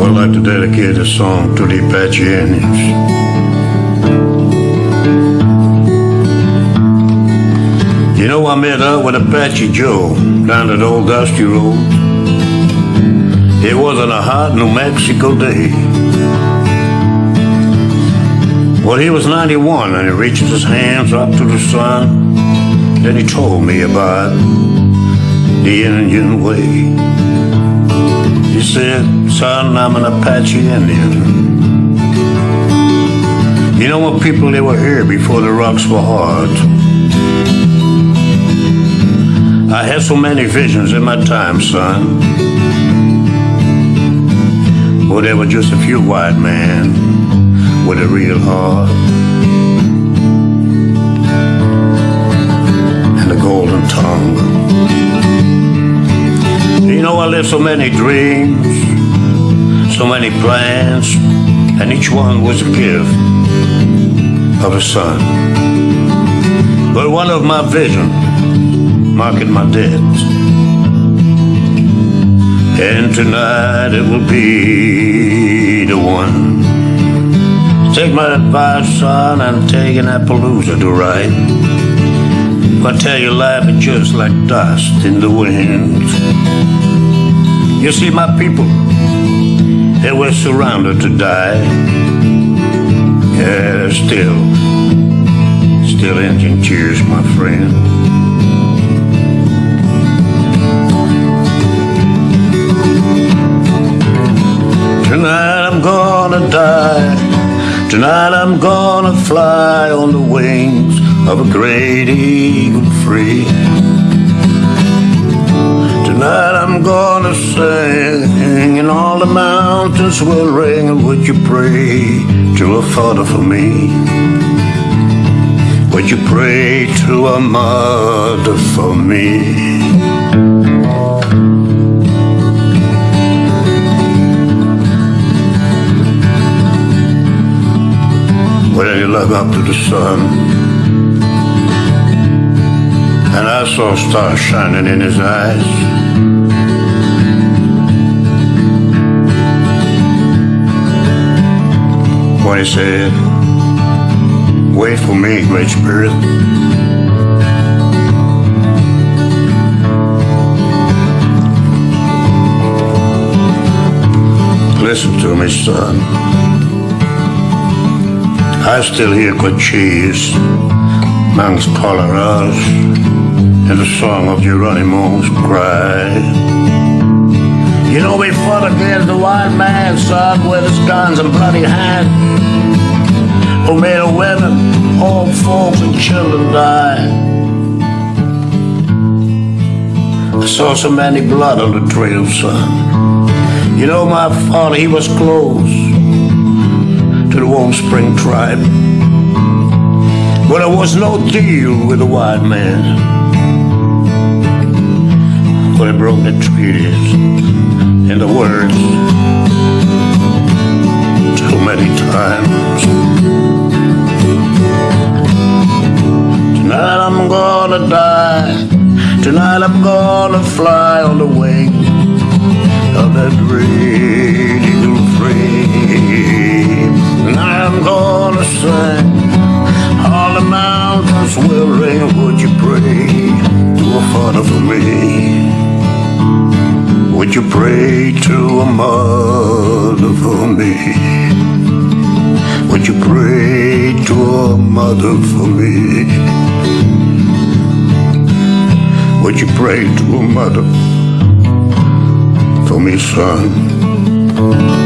I'd like to dedicate this song to the Apache Indians. You know, I met up with Apache Joe down at Old Dusty Road. It wasn't a hot New Mexico day. Well, he was 91 and he reached his hands up to the sun. Then he told me about the Indian way. He said, son, I'm an Apache Indian. You know what people, they were here before the rocks were hard. I had so many visions in my time, son. Well, there were just a few white men with a real heart. So many dreams, so many plans, and each one was a gift of a son. But one of my visions marking my debt. And tonight it will be the one. Take my advice, son, and take an Appaloosa to ride. I tell you, life is just like dust in the wind. You see, my people, they were surrounded to die. Yeah, still, still engine tears, my friend. Tonight I'm gonna die. Tonight I'm gonna fly on the wings of a great eagle free. Tonight I'm gonna sing and all the mountains will ring. Would you pray to a father for me? Would you pray to a mother for me? Well, you looked up to the sun And I saw stars shining in his eyes. When he said, wait for me, Great Spirit. Listen to me, son. I still hear Cochise Mangas Coloradas and the song of Geronimo's cry. You know we fought against the white man, son, with his guns and bloody hands, who made a women, old folks, and children die. I saw so many blood on the trail, son. You know my father, he was close to the Warm Spring tribe. But there was no deal with the white man. But he broke the treaties and the words too many times. Tonight I'm gonna die. Tonight I'm gonna fly on the wing of that great eagle frame. And I'm gonna sing All the mountains will ring Would you pray to a father for me? Would you pray to a mother for me? Would you pray to a mother for me? Would you pray to a mother for me, son?